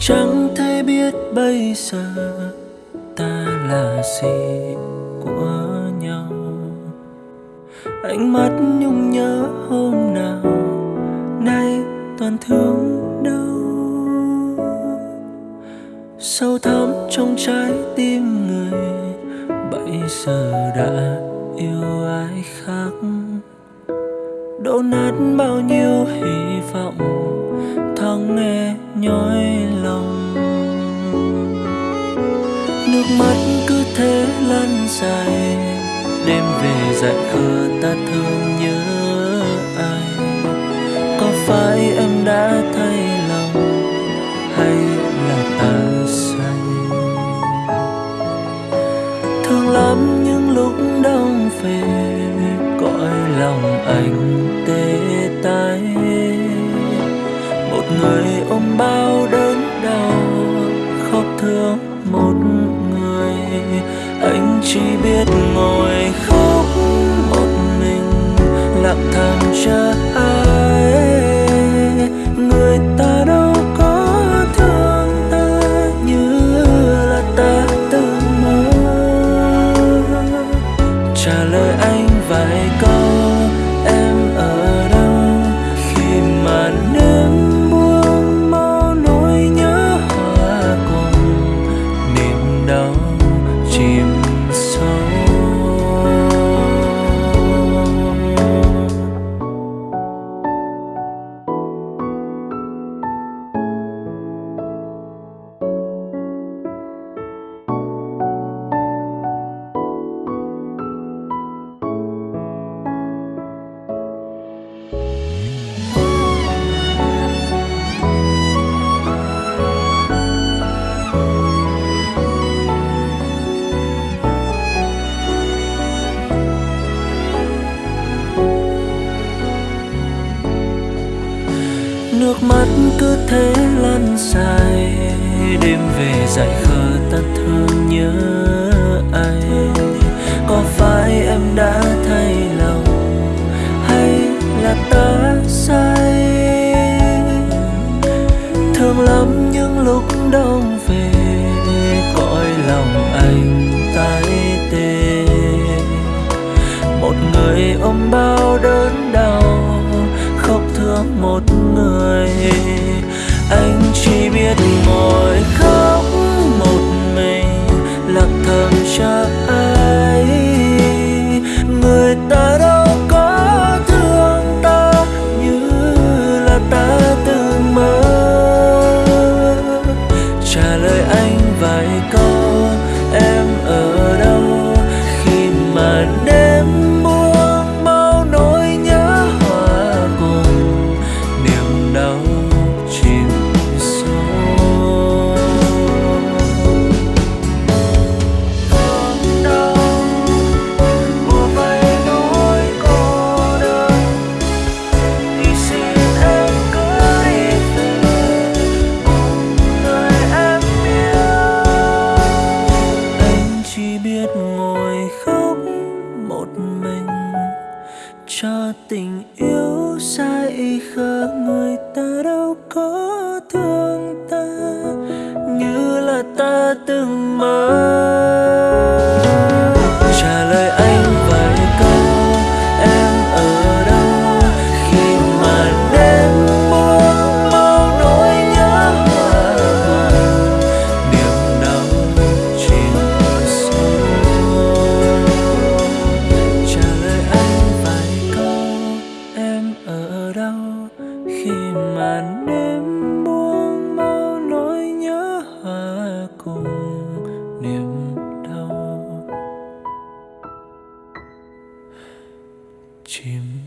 chẳng thể biết bây giờ ta là gì của nhau. Ánh mắt nhung nhớ hôm nào, nay toàn thương đau. Sâu thẳm trong trái tim người, bây giờ đã yêu ai khác? Đổ nát bao nhiêu hy vọng tháng nghe nhói lòng. Nước mắt cứ thế lăn dài, đêm về dại khờ ta thương nhớ ai? Có phải em đã thay lòng hay là ta say? Thương lắm những lúc đông về người ôm bao đớn đau, khóc thương một người. Anh chỉ biết ngồi khóc một mình, lặng thầm chờ ai nước mắt cứ thế lăn dài, đêm về dại khờ ta thương nhớ anh có phải em đã thay lòng, hay là ta sai? Thương lắm những lúc đông một người. Anh chỉ biết một yêu sai khờ người ta đâu có thương ta. Như là ta từng mơ. Khi màn đêm buông bao nỗi nhớ hòa cùng niềm đau chim.